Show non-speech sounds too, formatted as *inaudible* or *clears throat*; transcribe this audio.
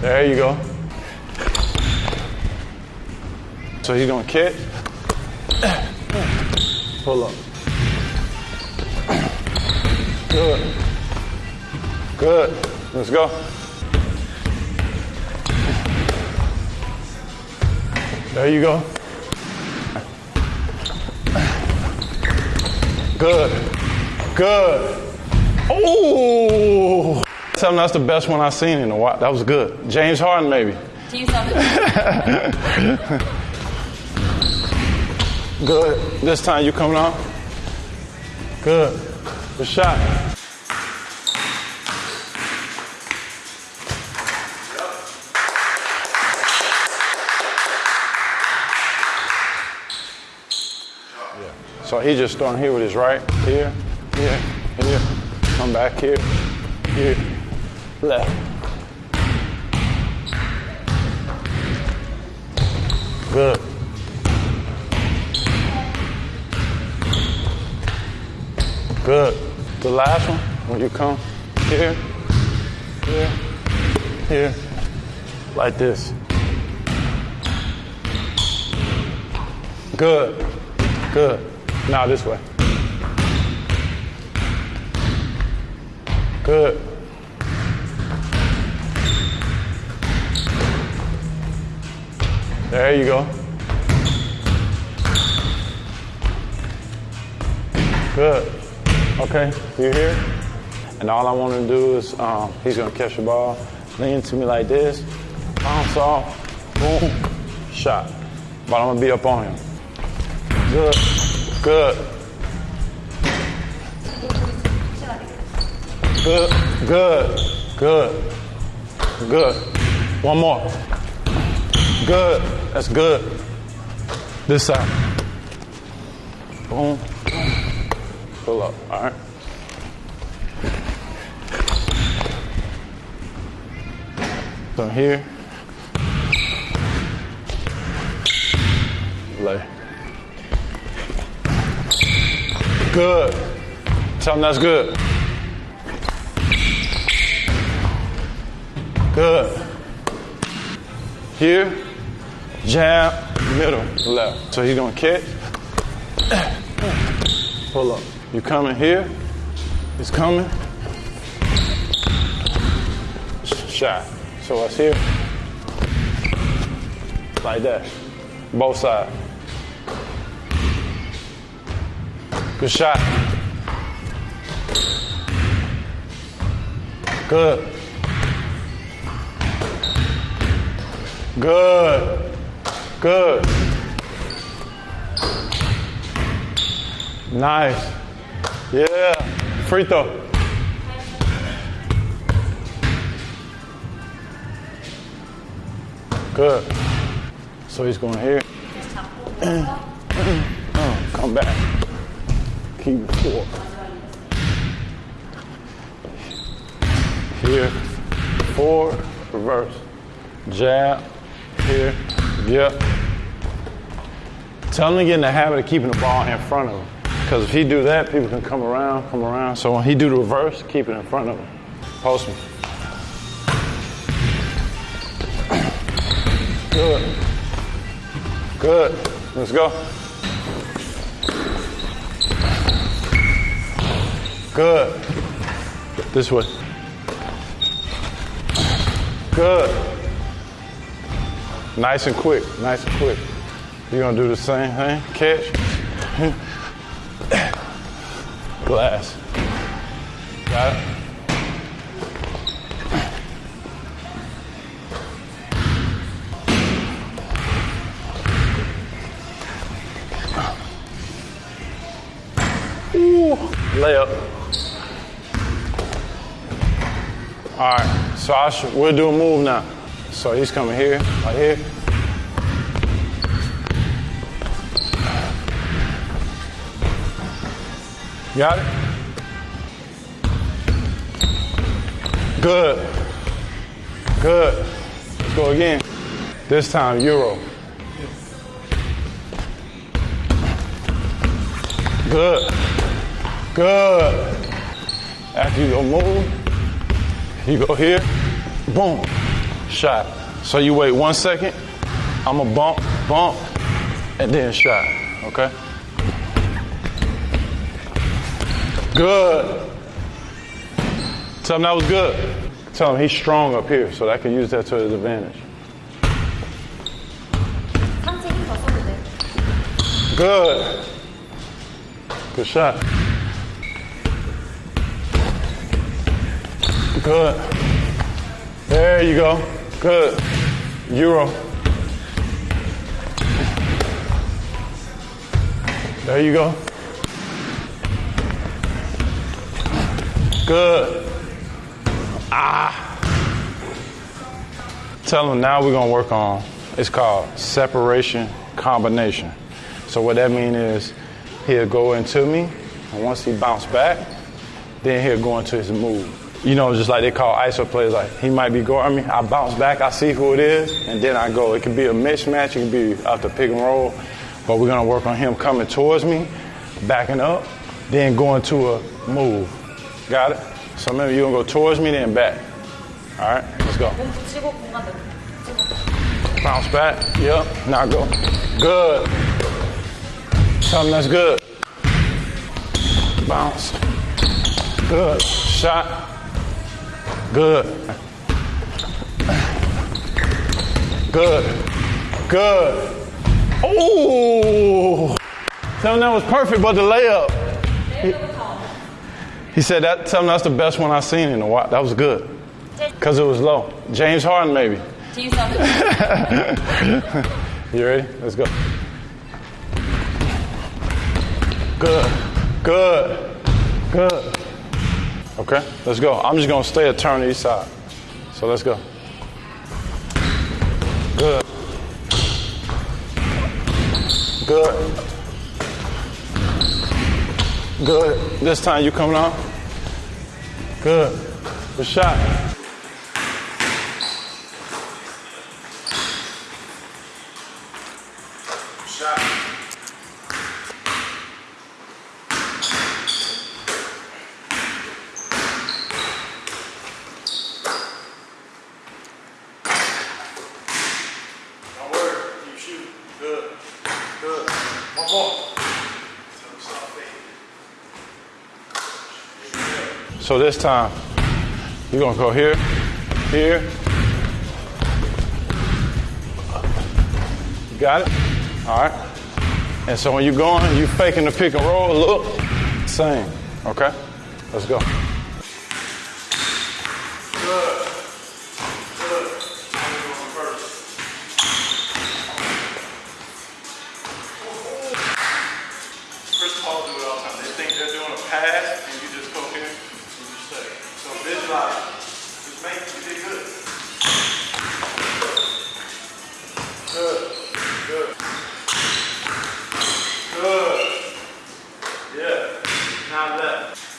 There you go. So he's gonna kick. Pull up. Good. Good. Let's go. There you go. Good. Good. Oh! something that's the best one I've seen in a while. That was good. James Harden, maybe. Do you saw *laughs* Good. This time you coming off. Good. Good shot. Yeah. So he just starting here with his right, here, here, here. Come back here, here, left. Good. Good. The last one, when you come here, here, here, like this. Good. Good. Now this way. Good. There you go. Good. Okay, you here? And all I want to do is, um, he's going to catch the ball, lean to me like this, bounce off, boom, shot. But I'm going to be up on him. Good. Good. Good. Good. Good. Good. One more. Good. That's good. This side. Boom. Pull up. All right. So here. Lay. Good. Tell them that's good. Good. Here, jab, middle, left. So he's gonna catch. Pull up. You coming here? He's coming. Shot. So it's here. Like that. Both sides. Good shot. Good. Good. Good. Nice. Yeah. Free throw. Good. So he's going here. *clears throat* Oh, come back. Keep it four. Here. Four. Reverse. Jab. Here. Yep. Tell him to get in the habit of keeping the ball in front of him. Because if he do that, people can come around, come around. So when he do the reverse, keep it in front of him. Post him. Good. Good. Let's go. Good. This way. Good. Nice and quick. Nice and quick. You're gonna do the same thing. Catch. *coughs* Glass. Got it? Ooh, layup. All right, so I should, we'll do a move now. So he's coming here, right here. Got it? Good. Good. Let's go again. This time, Euro. Good. Good. After you go move, You go here, boom, shot. So you wait one second. I'm going to bump, bump, and then shot. Okay? Good. Tell him that was good. Tell him he's strong up here, so I can use that to his advantage. Good. Good shot. Good. There you go. Good. Euro. There you go. Good. Ah. Tell them now we're gonna work on. It's called separation combination. So what that means is he'll go into me, and once he bounce back, then he'll go into his move you know, just like they call ISO players, like he might be guarding me. I bounce back, I see who it is, and then I go. It can be a mismatch, it can be after pick and roll, but we're gonna work on him coming towards me, backing up, then going to a move. Got it? So remember, you're gonna go towards me, then back. All right, let's go. Bounce back, yep, now go. Good. Something that's good. Bounce. Good. Shot. Good. Good. Good. Oh! Tell him that was perfect, but the layup. He, said that. Tell him that's the best one I've seen in a while. That was good, cause it was low. James Harden, maybe. *laughs* you ready? Let's go. Good. Good. Good. Okay, let's go. I'm just gonna stay a turn to each side. So let's go. Good. Good. Good. This time you coming on? Good. Good. Shot. Shooting. Good. Good. One more. So this time, you're gonna go here, here. You got it? All right. And so when you're going, you're faking the pick and roll, look, same. Okay? Let's go. Paul do it all the time. They think they're doing a pass, and you just go here and you stay. So visualize. Just make you did good. Good. Good. Good. Yeah. Now left.